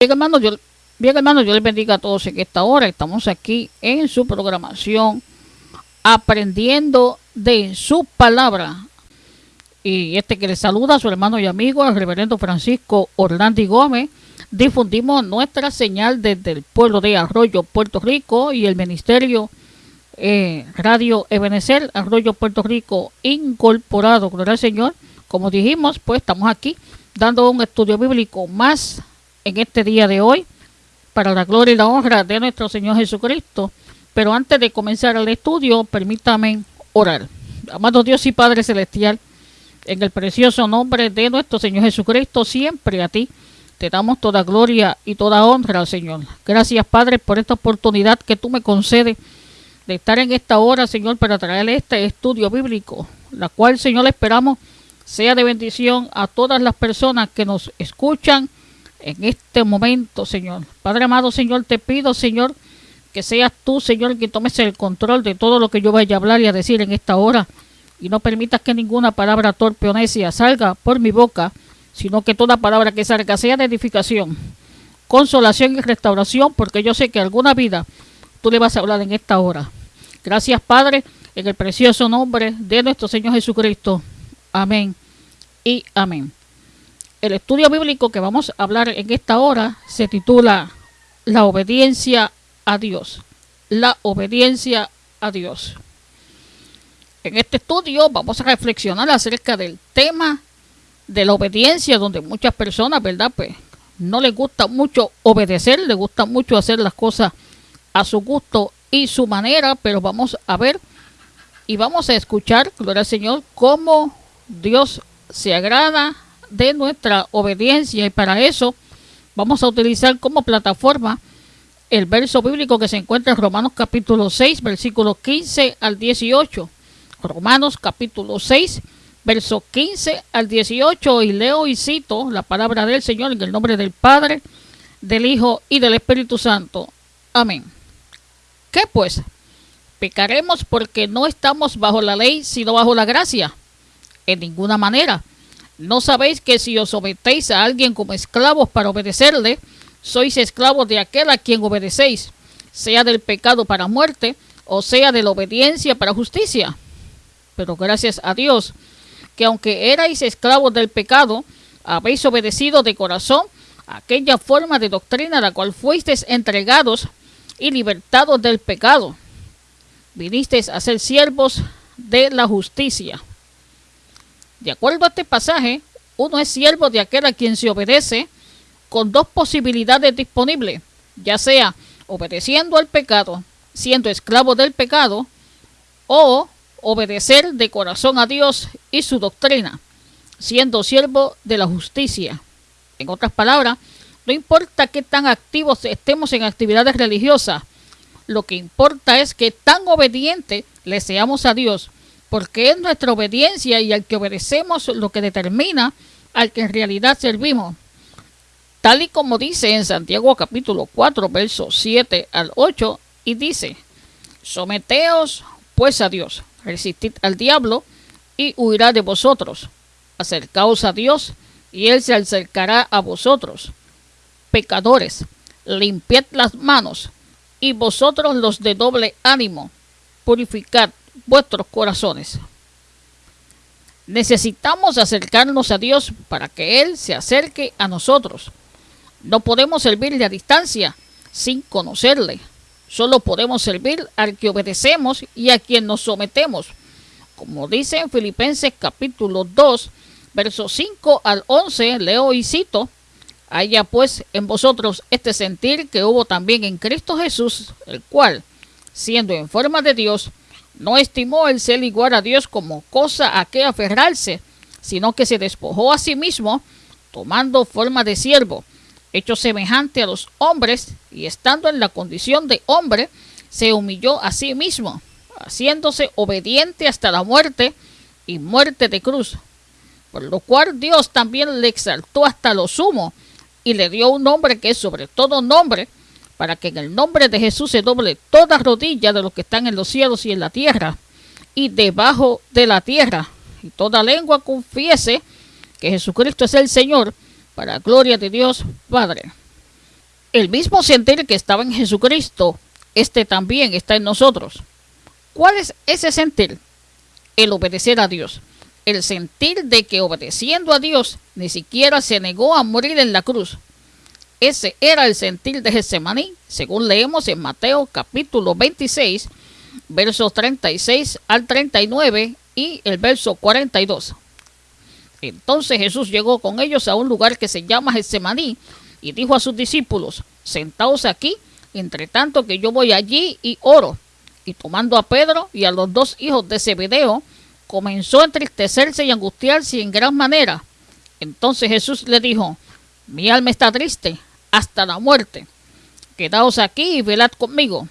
Bien, hermano, yo, les bendiga a todos en esta hora. Estamos aquí en su programación, aprendiendo de su palabra. Y este que les saluda, su hermano y amigo, el reverendo Francisco Orlandi Gómez. Difundimos nuestra señal desde el pueblo de Arroyo, Puerto Rico, y el ministerio eh, Radio Ebenezer, Arroyo, Puerto Rico, incorporado. Gloria al Señor. Como dijimos, pues estamos aquí dando un estudio bíblico más en este día de hoy para la gloria y la honra de nuestro Señor Jesucristo. Pero antes de comenzar el estudio, permítame orar. Amado Dios y Padre Celestial, en el precioso nombre de nuestro Señor Jesucristo, siempre a ti te damos toda gloria y toda honra, Señor. Gracias, Padre, por esta oportunidad que tú me concedes de estar en esta hora, Señor, para traer este estudio bíblico, la cual, Señor, esperamos sea de bendición a todas las personas que nos escuchan en este momento, Señor. Padre amado, Señor, te pido, Señor, que seas tú, Señor, que tomes el control de todo lo que yo vaya a hablar y a decir en esta hora. Y no permitas que ninguna palabra torpe o necia salga por mi boca, sino que toda palabra que salga sea de edificación, consolación y restauración, porque yo sé que alguna vida tú le vas a hablar en esta hora. Gracias, Padre, en el precioso nombre de nuestro Señor Jesucristo. Amén y amén. El estudio bíblico que vamos a hablar en esta hora se titula La obediencia a Dios. La obediencia a Dios. En este estudio vamos a reflexionar acerca del tema de la obediencia, donde muchas personas, ¿verdad? Pues no les gusta mucho obedecer, les gusta mucho hacer las cosas a su gusto y su manera, pero vamos a ver y vamos a escuchar, gloria al Señor, cómo Dios se agrada de nuestra obediencia y para eso vamos a utilizar como plataforma el verso bíblico que se encuentra en Romanos capítulo 6, versículo 15 al 18. Romanos capítulo 6, verso 15 al 18 y leo y cito la palabra del Señor en el nombre del Padre, del Hijo y del Espíritu Santo. Amén. ¿Qué pues? ¿Pecaremos porque no estamos bajo la ley, sino bajo la gracia? En ninguna manera ¿No sabéis que si os sometéis a alguien como esclavos para obedecerle, sois esclavos de aquel a quien obedecéis, sea del pecado para muerte, o sea de la obediencia para justicia? Pero gracias a Dios, que aunque erais esclavos del pecado, habéis obedecido de corazón aquella forma de doctrina a la cual fuisteis entregados y libertados del pecado. Vinisteis a ser siervos de la justicia. De acuerdo a este pasaje, uno es siervo de aquel a quien se obedece con dos posibilidades disponibles, ya sea obedeciendo al pecado, siendo esclavo del pecado, o obedecer de corazón a Dios y su doctrina, siendo siervo de la justicia. En otras palabras, no importa qué tan activos estemos en actividades religiosas, lo que importa es que tan obediente le seamos a Dios porque es nuestra obediencia y al que obedecemos lo que determina al que en realidad servimos. Tal y como dice en Santiago capítulo 4, versos 7 al 8, y dice, Someteos pues a Dios, resistid al diablo y huirá de vosotros. Acercaos a Dios y Él se acercará a vosotros. Pecadores, limpiad las manos y vosotros los de doble ánimo, purificad vuestros corazones. Necesitamos acercarnos a Dios para que Él se acerque a nosotros. No podemos servirle a distancia sin conocerle. Solo podemos servir al que obedecemos y a quien nos sometemos. Como dice en Filipenses capítulo 2, versos 5 al 11, leo y cito, haya pues en vosotros este sentir que hubo también en Cristo Jesús, el cual, siendo en forma de Dios, no estimó el ser igual a Dios como cosa a que aferrarse, sino que se despojó a sí mismo, tomando forma de siervo, hecho semejante a los hombres, y estando en la condición de hombre, se humilló a sí mismo, haciéndose obediente hasta la muerte y muerte de cruz. Por lo cual Dios también le exaltó hasta lo sumo y le dio un nombre que es sobre todo nombre, para que en el nombre de Jesús se doble toda rodilla de los que están en los cielos y en la tierra y debajo de la tierra, y toda lengua confiese que Jesucristo es el Señor, para gloria de Dios Padre. El mismo sentir que estaba en Jesucristo, este también está en nosotros. ¿Cuál es ese sentir? El obedecer a Dios. El sentir de que obedeciendo a Dios ni siquiera se negó a morir en la cruz. Ese era el sentir de Getsemaní, según leemos en Mateo capítulo 26, versos 36 al 39 y el verso 42. Entonces Jesús llegó con ellos a un lugar que se llama Getsemaní y dijo a sus discípulos, sentaos aquí, entre tanto que yo voy allí y oro. Y tomando a Pedro y a los dos hijos de Zebedeo, comenzó a entristecerse y angustiarse en gran manera. Entonces Jesús le dijo, mi alma está triste hasta la muerte. Quedaos aquí y velad conmigo.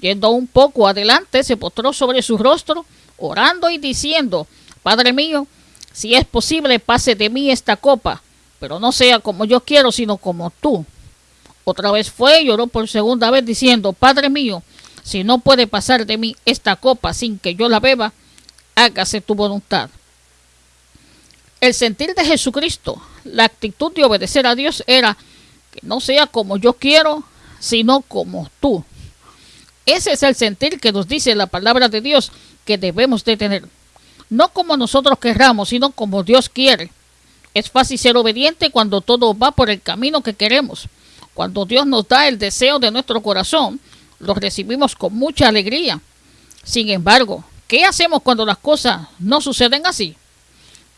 Yendo un poco adelante, se postró sobre su rostro, orando y diciendo, Padre mío, si es posible, pase de mí esta copa, pero no sea como yo quiero, sino como tú. Otra vez fue y lloró por segunda vez diciendo, Padre mío, si no puede pasar de mí esta copa sin que yo la beba, hágase tu voluntad. El sentir de Jesucristo, la actitud de obedecer a Dios era no sea como yo quiero, sino como tú. Ese es el sentir que nos dice la palabra de Dios que debemos de tener. No como nosotros querramos, sino como Dios quiere. Es fácil ser obediente cuando todo va por el camino que queremos. Cuando Dios nos da el deseo de nuestro corazón, lo recibimos con mucha alegría. Sin embargo, ¿qué hacemos cuando las cosas no suceden así?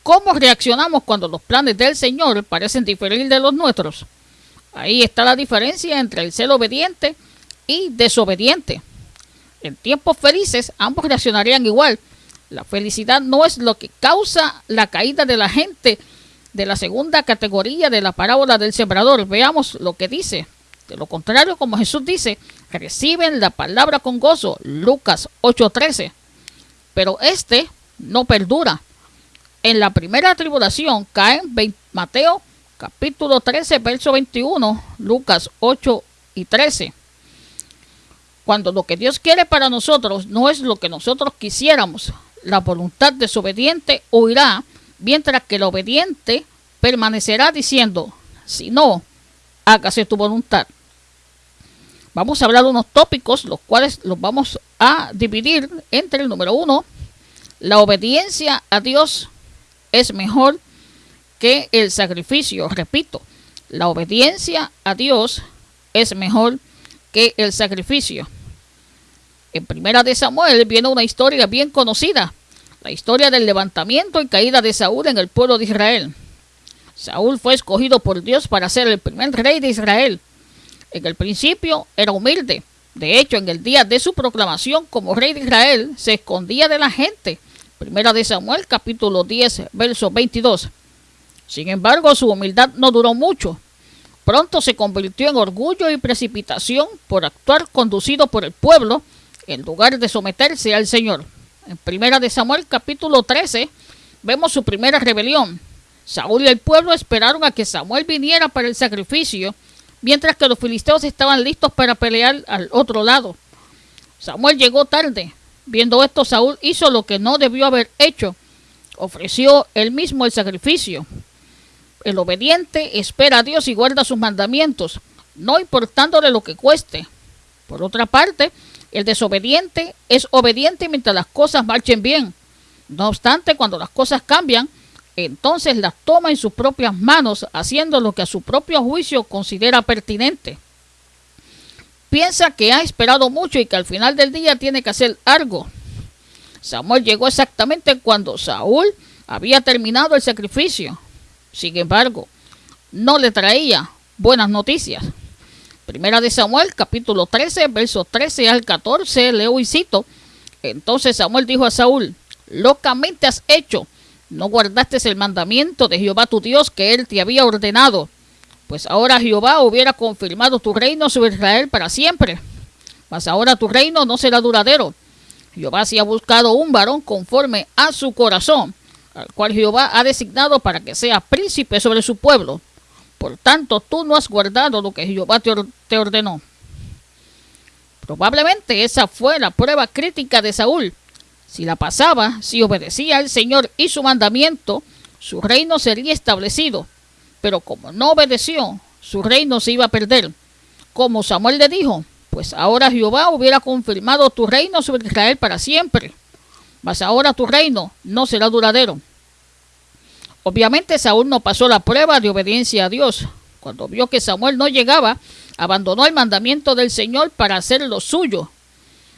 ¿Cómo reaccionamos cuando los planes del Señor parecen diferir de los nuestros? Ahí está la diferencia entre el ser obediente y desobediente. En tiempos felices ambos reaccionarían igual. La felicidad no es lo que causa la caída de la gente de la segunda categoría de la parábola del sembrador. Veamos lo que dice. De lo contrario, como Jesús dice, reciben la palabra con gozo. Lucas 8:13. Pero este no perdura. En la primera tribulación caen Mateo capítulo 13, verso 21, Lucas 8 y 13. Cuando lo que Dios quiere para nosotros no es lo que nosotros quisiéramos, la voluntad desobediente huirá, mientras que el obediente permanecerá diciendo, si no, hágase tu voluntad. Vamos a hablar de unos tópicos, los cuales los vamos a dividir entre el número uno, la obediencia a Dios es mejor que el sacrificio. Repito, la obediencia a Dios es mejor que el sacrificio. En primera de Samuel viene una historia bien conocida, la historia del levantamiento y caída de Saúl en el pueblo de Israel. Saúl fue escogido por Dios para ser el primer rey de Israel. En el principio era humilde. De hecho, en el día de su proclamación como rey de Israel, se escondía de la gente. Primera de Samuel, capítulo 10, verso 22. Sin embargo, su humildad no duró mucho. Pronto se convirtió en orgullo y precipitación por actuar conducido por el pueblo en lugar de someterse al Señor. En primera de Samuel capítulo 13 vemos su primera rebelión. Saúl y el pueblo esperaron a que Samuel viniera para el sacrificio, mientras que los filisteos estaban listos para pelear al otro lado. Samuel llegó tarde. Viendo esto, Saúl hizo lo que no debió haber hecho. Ofreció él mismo el sacrificio. El obediente espera a Dios y guarda sus mandamientos, no importándole lo que cueste. Por otra parte, el desobediente es obediente mientras las cosas marchen bien. No obstante, cuando las cosas cambian, entonces las toma en sus propias manos, haciendo lo que a su propio juicio considera pertinente. Piensa que ha esperado mucho y que al final del día tiene que hacer algo. Samuel llegó exactamente cuando Saúl había terminado el sacrificio. Sin embargo, no le traía buenas noticias. Primera de Samuel, capítulo 13, versos 13 al 14, leo y cito. Entonces Samuel dijo a Saúl, locamente has hecho, no guardaste el mandamiento de Jehová tu Dios que él te había ordenado, pues ahora Jehová hubiera confirmado tu reino sobre Israel para siempre. Mas ahora tu reino no será duradero. Jehová se ha buscado un varón conforme a su corazón, al cual Jehová ha designado para que sea príncipe sobre su pueblo. Por tanto, tú no has guardado lo que Jehová te, ordenó. Probablemente esa fue la prueba crítica de Saúl. Si la pasaba, si obedecía al Señor y su mandamiento, su reino sería establecido. Pero como no obedeció, su reino se iba a perder. como Samuel le dijo, pues ahora Jehová hubiera confirmado tu reino sobre Israel para siempre, mas ahora tu reino no será duradero. Obviamente Saúl no pasó la prueba de obediencia a Dios. Cuando vio que Samuel no llegaba, abandonó el mandamiento del Señor para hacer lo suyo.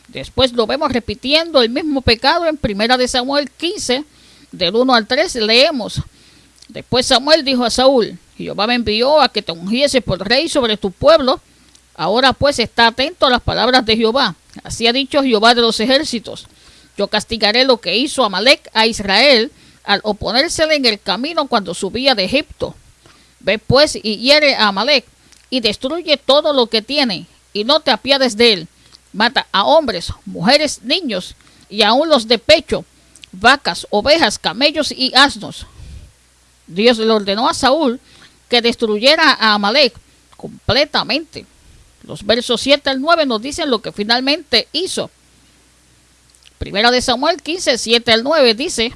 Después lo vemos repitiendo el mismo pecado en Primera de Samuel 15, del 1 al 3, leemos. Después Samuel dijo a Saúl, Jehová me envió a que te ungiese por rey sobre tu pueblo. Ahora pues está atento a las palabras de Jehová. Así ha dicho Jehová de los ejércitos. Yo castigaré lo que hizo Amalek a Israel al oponérsele en el camino cuando subía de Egipto. Ve pues y hiere a Amalek y destruye todo lo que tiene y no te apiades de él. Mata a hombres, mujeres, niños y aun los de pecho, vacas, ovejas, camellos y asnos. Dios le ordenó a Saúl que destruyera a Amalek completamente. Los versos 7 al 9 nos dicen lo que finalmente hizo. Primera de Samuel 15, 7 al 9 dice,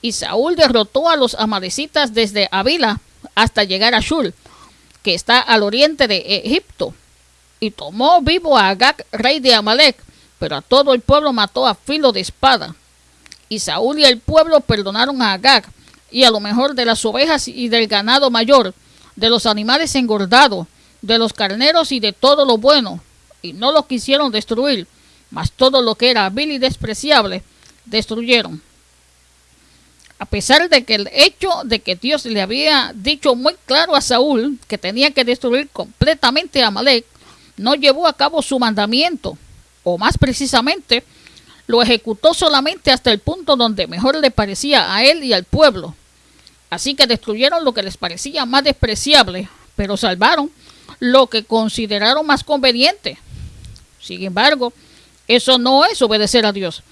y Saúl derrotó a los amalecitas desde Avila hasta llegar a Shul, que está al oriente de Egipto, y tomó vivo a Agag, rey de Amalek, pero a todo el pueblo mató a filo de espada. Y Saúl y el pueblo perdonaron a Agag, y a lo mejor de las ovejas y del ganado mayor, de los animales engordados, de los carneros y de todo lo bueno, y no lo quisieron destruir, mas todo lo que era vil y despreciable destruyeron. A pesar de que el hecho de que Dios le había dicho muy claro a Saúl que tenía que destruir completamente a Amalek, no llevó a cabo su mandamiento, o más precisamente, lo ejecutó solamente hasta el punto donde mejor le parecía a él y al pueblo. Así que destruyeron lo que les parecía más despreciable, pero salvaron lo que consideraron más conveniente. Sin embargo, eso no es obedecer a Dios.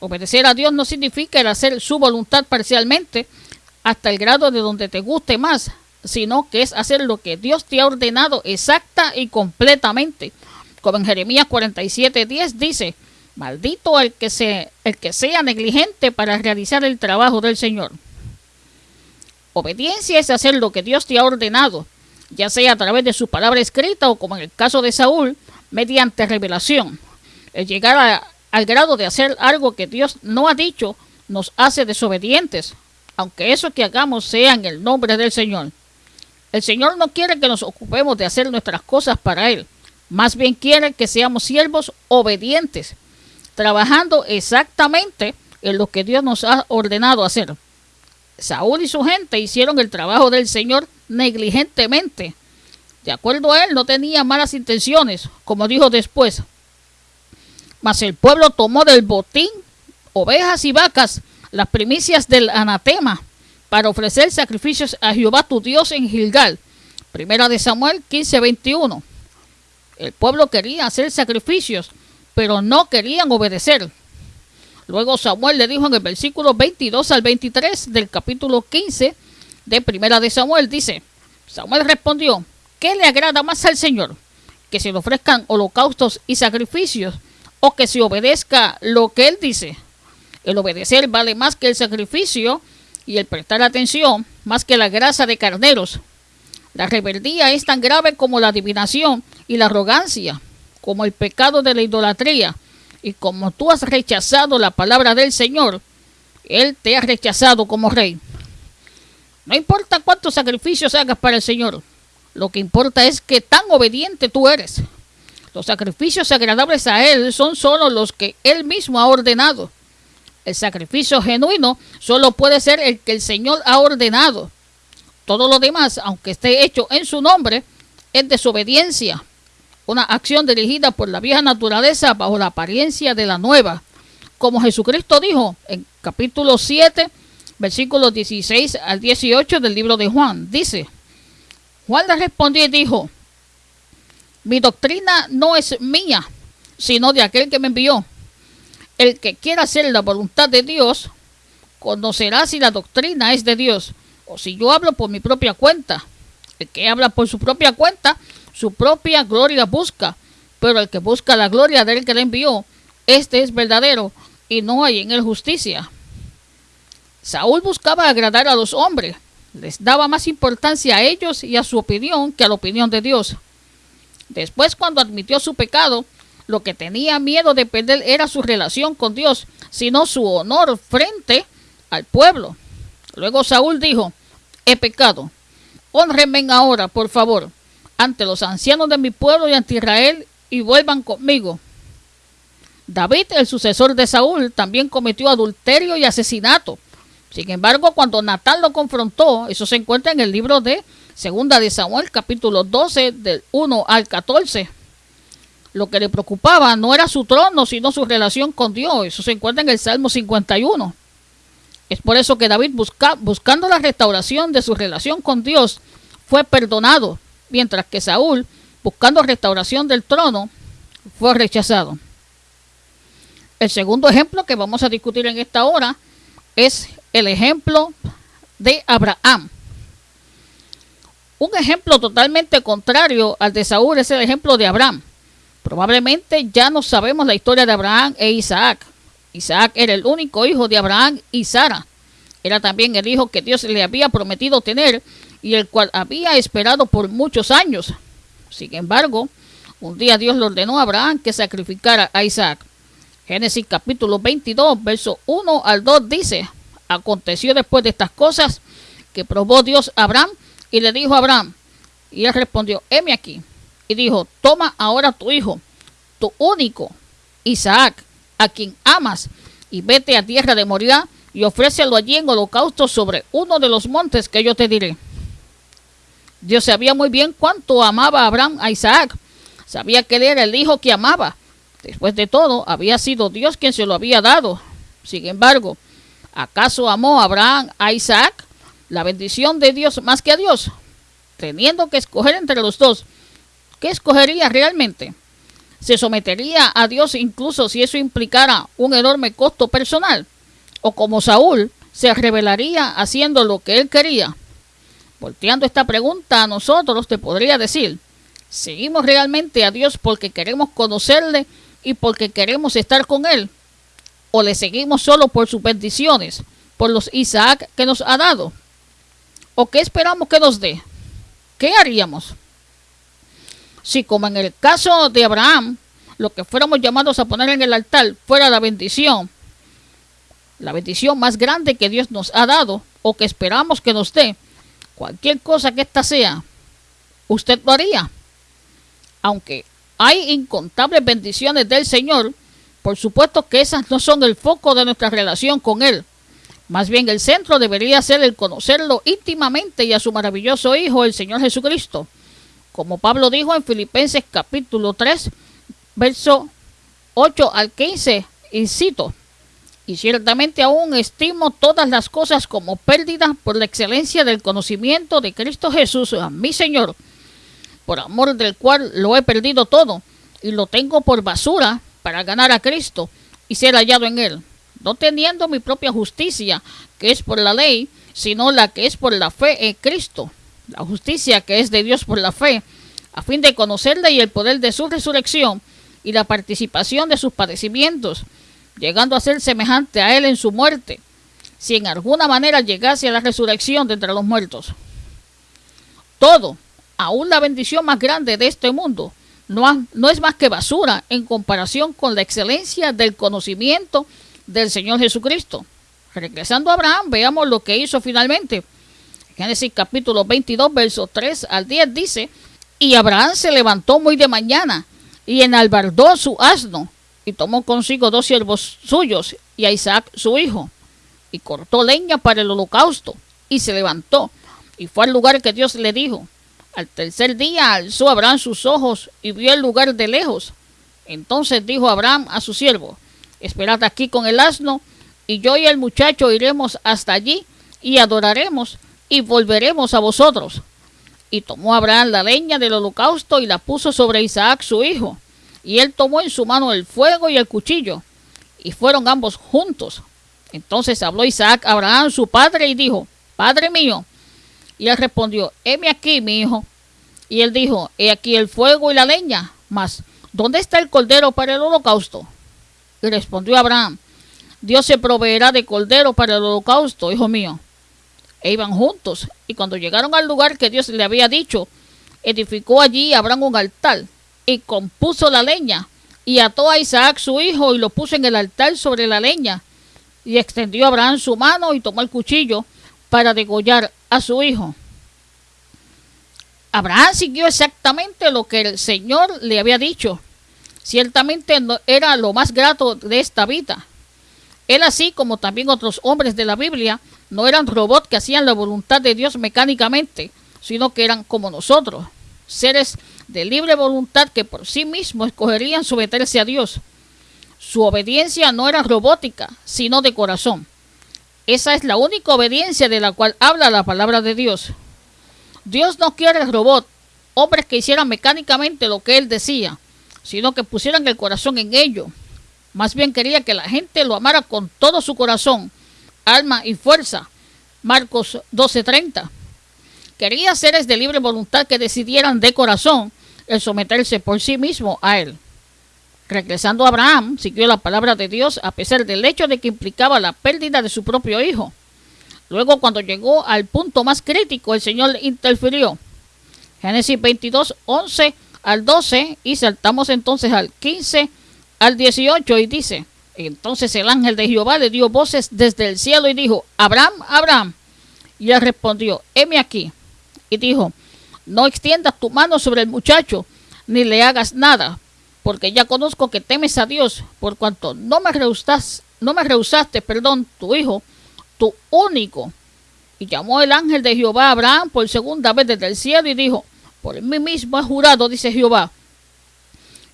Obedecer a Dios no significa el hacer su voluntad parcialmente hasta el grado de donde te guste más, sino que es hacer lo que Dios te ha ordenado exacta y completamente. Como en Jeremías 47:10 dice, maldito el que, se, el que sea negligente para realizar el trabajo del Señor. Obediencia es hacer lo que Dios te ha ordenado, ya sea a través de su palabra escrita o como en el caso de Saúl, mediante revelación. El llegar al grado de hacer algo que Dios no ha dicho nos hace desobedientes, aunque eso que hagamos sea en el nombre del Señor. El Señor no quiere que nos ocupemos de hacer nuestras cosas para Él, más bien quiere que seamos siervos obedientes, trabajando exactamente en lo que Dios nos ha ordenado hacer. Saúl y su gente hicieron el trabajo del Señor negligentemente. De acuerdo a él, no tenía malas intenciones, como dijo después. Mas el pueblo tomó del botín ovejas y vacas, las primicias del anatema, para ofrecer sacrificios a Jehová tu Dios en Gilgal. Primera de Samuel 15:21. El pueblo quería hacer sacrificios, pero no querían obedecer. Luego Samuel le dijo en el versículo 22 al 23 del capítulo 15 de Primera de Samuel, dice, Samuel respondió, ¿qué le agrada más al Señor? ¿Que se le ofrezcan holocaustos y sacrificios o que se obedezca lo que Él dice? El obedecer vale más que el sacrificio y el prestar atención más que la grasa de carneros. La rebeldía es tan grave como la adivinación y la arrogancia, como el pecado de la idolatría y como tú has rechazado la palabra del Señor, Él te ha rechazado como rey. No importa cuántos sacrificios hagas para el Señor, lo que importa es que tan obediente tú eres. Los sacrificios agradables a Él son solo los que Él mismo ha ordenado. El sacrificio genuino solo puede ser el que el Señor ha ordenado. Todo lo demás, aunque esté hecho en su nombre, es desobediencia una acción dirigida por la vieja naturaleza bajo la apariencia de la nueva. Como Jesucristo dijo en capítulo 7, versículos 16 al 18 del libro de Juan, dice, Juan le respondió y dijo, mi doctrina no es mía, sino de aquel que me envió. El que quiera hacer la voluntad de Dios, conocerá si la doctrina es de Dios, o si yo hablo por mi propia cuenta. El que habla por su propia cuenta, su propia gloria busca, pero el que busca la gloria del que le envió, este es verdadero y no hay en él justicia. Saúl buscaba agradar a los hombres, les daba más importancia a ellos y a su opinión que a la opinión de Dios. Después, cuando admitió su pecado, lo que tenía miedo de perder era su relación con Dios, sino su honor frente al pueblo. Luego Saúl dijo, he pecado. Honrenme ahora, por favor, ante los ancianos de mi pueblo y ante Israel, y vuelvan conmigo. David, el sucesor de Saúl, también cometió adulterio y asesinato. Sin embargo, cuando Natán lo confrontó, eso se encuentra en el libro de Segunda de Samuel, capítulo 12, del 1 al 14. Lo que le preocupaba no era su trono, sino su relación con Dios. Eso se encuentra en el Salmo 51. Es por eso que David, busca, buscando la restauración de su relación con Dios, fue perdonado, mientras que Saúl, buscando restauración del trono, fue rechazado. El segundo ejemplo que vamos a discutir en esta hora es el ejemplo de Abraham. Un ejemplo totalmente contrario al de Saúl es el ejemplo de Abraham. Probablemente ya no sabemos la historia de Abraham e Isaac. Isaac era el único hijo de Abraham y Sara. Era también el hijo que Dios le había prometido tener y el cual había esperado por muchos años. Sin embargo, un día Dios le ordenó a Abraham que sacrificara a Isaac. Génesis capítulo 22, verso 1 al 2 dice, aconteció después de estas cosas que probó Dios a Abraham y le dijo a Abraham, y él respondió, heme aquí. Y dijo, toma ahora tu hijo, tu único, Isaac, a quien amas, y vete a tierra de Moriah y ofrécelo allí en holocausto sobre uno de los montes que yo te diré. Dios sabía muy bien cuánto amaba Abraham a Isaac. Sabía que él era el hijo que amaba. Después de todo, había sido Dios quien se lo había dado. Sin embargo, ¿acaso amó Abraham a Isaac? La bendición de Dios más que a Dios. Teniendo que escoger entre los dos, ¿qué escogería realmente? ¿Se sometería a Dios incluso si eso implicara un enorme costo personal? ¿O como Saúl, se revelaría haciendo lo que él quería? Volteando esta pregunta a nosotros, te podría decir, ¿seguimos realmente a Dios porque queremos conocerle y porque queremos estar con Él? ¿O le seguimos solo por sus bendiciones, por los Isaac que nos ha dado? ¿O qué esperamos que nos dé? ¿Qué haríamos? Si como en el caso de Abraham, lo que fuéramos llamados a poner en el altar fuera la bendición, la bendición más grande que Dios nos ha dado o que esperamos que nos dé, cualquier cosa que ésta sea, usted lo haría. Aunque hay incontables bendiciones del Señor, por supuesto que esas no son el foco de nuestra relación con Él. Más bien el centro debería ser el conocerlo íntimamente y a su maravilloso Hijo, el Señor Jesucristo. Como Pablo dijo en Filipenses capítulo 3, verso 8 al 15, y cito, y ciertamente aún estimo todas las cosas como pérdidas por la excelencia del conocimiento de Cristo Jesús, a mi Señor, por amor del cual lo he perdido todo, y lo tengo por basura para ganar a Cristo y ser hallado en él, no teniendo mi propia justicia, que es por la ley, sino la que es por la fe en Cristo, la justicia que es de Dios por la fe, a fin de conocerle y el poder de su resurrección y la participación de sus padecimientos, llegando a ser semejante a él en su muerte, si en alguna manera llegase a la resurrección de entre los muertos. Todo, aún la bendición más grande de este mundo, no, no es más que basura en comparación con la excelencia del conocimiento del Señor Jesucristo. Regresando a Abraham, veamos lo que hizo finalmente. Génesis capítulo 22, versos 3 al 10 dice, y Abraham se levantó muy de mañana y enalbardó su asno y tomó consigo dos siervos suyos y a Isaac su hijo y cortó leña para el holocausto y se levantó y fue al lugar que Dios le dijo. Al tercer día alzó Abraham sus ojos y vio el lugar de lejos. Entonces dijo Abraham a su siervo, esperad aquí con el asno, y yo y el muchacho iremos hasta allí y adoraremos y volveremos a vosotros. Y tomó Abraham la leña del holocausto y la puso sobre Isaac su hijo. Y él tomó en su mano el fuego y el cuchillo, y fueron ambos juntos. Entonces habló Isaac a Abraham su padre y dijo, Padre mío. Y él respondió, heme aquí, mi hijo. Y él dijo, he aquí el fuego y la leña, mas ¿dónde está el cordero para el holocausto? Respondió Abraham, Dios se proveerá de cordero para el holocausto, hijo mío. E iban juntos, y cuando llegaron al lugar que Dios le había dicho, edificó allí Abraham un altar y compuso la leña, y ató a Isaac su hijo y lo puso en el altar sobre la leña, y extendió Abraham su mano y tomó el cuchillo para degollar a su hijo. Abraham siguió exactamente lo que el Señor le había dicho. Ciertamente era lo más grato de esta vida. Él así como también otros hombres de la Biblia no eran robots que hacían la voluntad de Dios mecánicamente, sino que eran como nosotros, seres de libre voluntad que por sí mismos escogerían someterse a Dios. Su obediencia no era robótica, sino de corazón. Esa es la única obediencia de la cual habla la palabra de Dios. Dios no quiere robot, hombres que hicieran mecánicamente lo que Él decía, sino que pusieran el corazón en ello. Más bien quería que la gente lo amara con todo su corazón, alma y fuerza. Marcos 12:30. Quería seres de libre voluntad que decidieran de corazón el someterse por sí mismo a él. Regresando a Abraham, siguió la palabra de Dios a pesar del hecho de que implicaba la pérdida de su propio hijo. Luego, cuando llegó al punto más crítico, el Señor interfirió. Génesis 22, 11 al 12 y saltamos entonces al 15 al 18 y dice, entonces el ángel de Jehová le dio voces desde el cielo y dijo, Abraham, Abraham. Y él respondió, heme aquí y dijo, no extiendas tu mano sobre el muchacho, ni le hagas nada, porque ya conozco que temes a Dios, por cuanto no me rehusaste, no me rehusaste, perdón, tu hijo, tu único. Y llamó el ángel de Jehová a Abraham por segunda vez desde el cielo y dijo, por mí mismo he jurado, dice Jehová,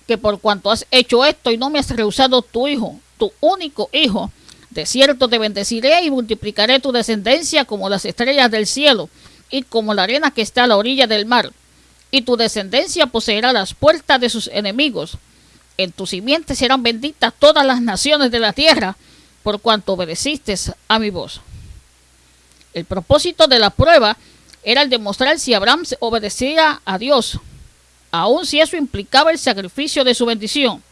que por cuanto has hecho esto y no me has rehusado tu hijo, tu único hijo, de cierto te bendeciré y multiplicaré tu descendencia como las estrellas del cielo y como la arena que está a la orilla del mar, y tu descendencia poseerá las puertas de sus enemigos. En tu simiente serán benditas todas las naciones de la tierra, por cuanto obedeciste a mi voz. El propósito de la prueba era el demostrar si Abraham obedecía a Dios, aun si eso implicaba el sacrificio de su bendición.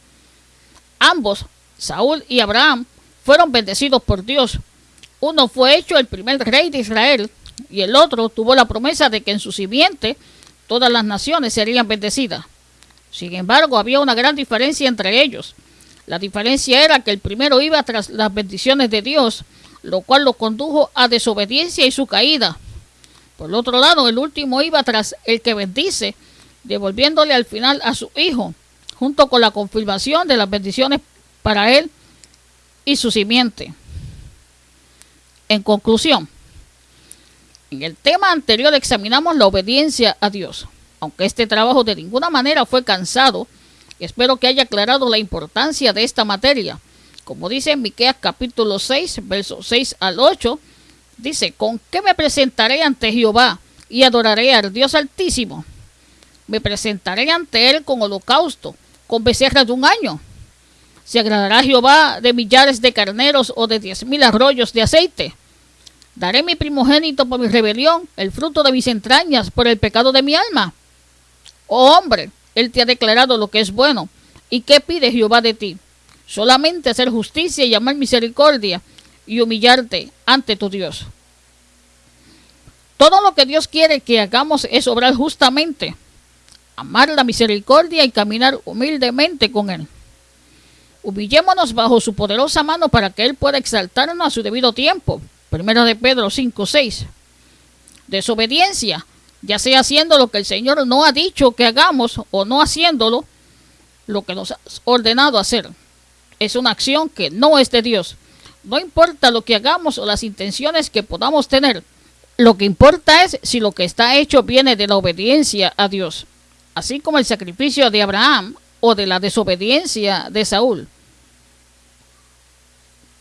Ambos, Saúl y Abraham, fueron bendecidos por Dios. Uno fue hecho el primer rey de Israel y el otro tuvo la promesa de que en su simiente todas las naciones serían bendecidas. Sin embargo, había una gran diferencia entre ellos. La diferencia era que el primero iba tras las bendiciones de Dios, lo cual lo condujo a desobediencia y su caída. Por el otro lado, el último iba tras el que bendice, devolviéndole al final a su hijo, junto con la confirmación de las bendiciones para él y su simiente. En conclusión, en el tema anterior examinamos la obediencia a Dios. Aunque este trabajo de ninguna manera fue cansado, espero que haya aclarado la importancia de esta materia. Como dice en Miqueas capítulo 6, versos 6 al 8, dice, ¿con qué me presentaré ante Jehová y adoraré al Dios Altísimo? Me presentaré ante él con holocausto, con becerras de un año. ¿Se agradará Jehová de millares de carneros o de diez mil arroyos de aceite? Daré mi primogénito por mi rebelión, el fruto de mis entrañas por el pecado de mi alma. Oh hombre, él te ha declarado lo que es bueno. ¿Y qué pide Jehová de ti? Solamente hacer justicia y amar misericordia y humillarte ante tu Dios. Todo lo que Dios quiere que hagamos es obrar justamente, amar la misericordia y caminar humildemente con Él. Humillémonos bajo su poderosa mano para que Él pueda exaltarnos a su debido tiempo, Primero de Pedro 5, 6. Desobediencia, ya sea haciendo lo que el Señor no ha dicho que hagamos o no haciéndolo, lo que nos ha ordenado hacer. Es una acción que no es de Dios. No importa lo que hagamos o las intenciones que podamos tener. Lo que importa es si lo que está hecho viene de la obediencia a Dios, así como el sacrificio de Abraham o de la desobediencia de Saúl,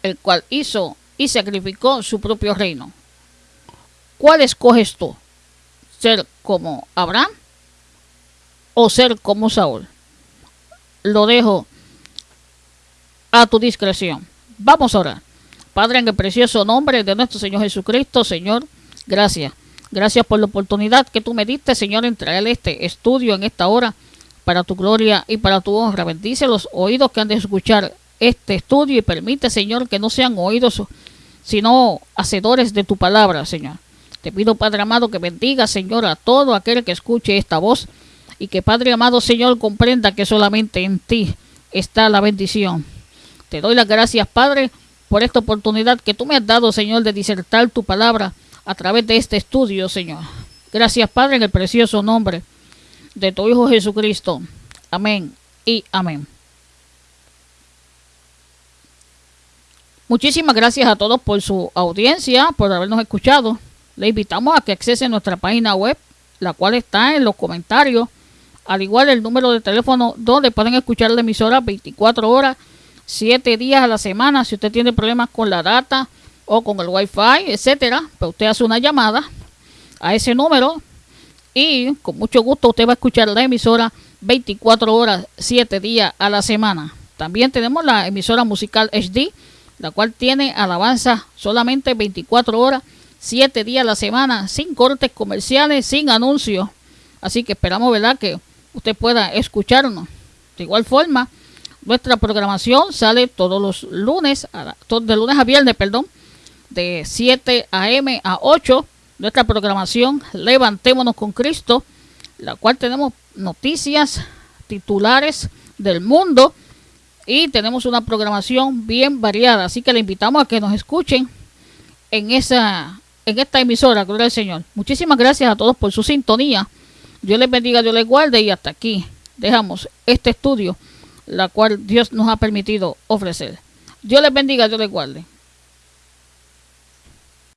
el cual hizo y sacrificó su propio reino. ¿Cuál escoges tú? ¿Ser como Abraham o ser como Saúl? Lo dejo a tu discreción. Vamos a orar. Padre, en el precioso nombre de nuestro Señor Jesucristo, Señor, gracias. Gracias por la oportunidad que tú me diste, Señor, en traer este estudio en esta hora para tu gloria y para tu honra. Bendice los oídos que han de escuchar este estudio y permite, Señor, que no sean oídos, sino hacedores de tu palabra, Señor. Te pido, Padre amado, que bendiga, Señor, a todo aquel que escuche esta voz y que Padre amado Señor comprenda que solamente en ti está la bendición. Te doy las gracias, Padre, por esta oportunidad que tú me has dado, Señor, de disertar tu palabra a través de este estudio, Señor. Gracias, Padre, en el precioso nombre de tu Hijo Jesucristo. Amén y amén. Muchísimas gracias a todos por su audiencia, por habernos escuchado. Le invitamos a que accese a nuestra página web, la cual está en los comentarios, al igual el número de teléfono donde pueden escuchar la emisora 24 horas, 7 días a la semana. Si usted tiene problemas con la data o con el wifi, etcétera, pues usted hace una llamada a ese número y con mucho gusto usted va a escuchar la emisora 24 horas, 7 días a la semana. También tenemos la emisora musical HD, la cual tiene alabanza solamente 24 horas, 7 días a la semana, sin cortes comerciales, sin anuncios. Así que esperamos, ¿verdad?, que usted pueda escucharnos. De igual forma, nuestra programación sale todos los lunes, de lunes a viernes, perdón, de 7 a.m. a 8 nuestra programación Levantémonos con Cristo, la cual tenemos noticias titulares del mundo y tenemos una programación bien variada, así que le invitamos a que nos escuchen en esa en esta emisora, gloria al Señor. Muchísimas gracias a todos por su sintonía. Dios les bendiga, Dios les guarde y hasta aquí dejamos este estudio, la cual Dios nos ha permitido ofrecer. Dios les bendiga, Dios les guarde.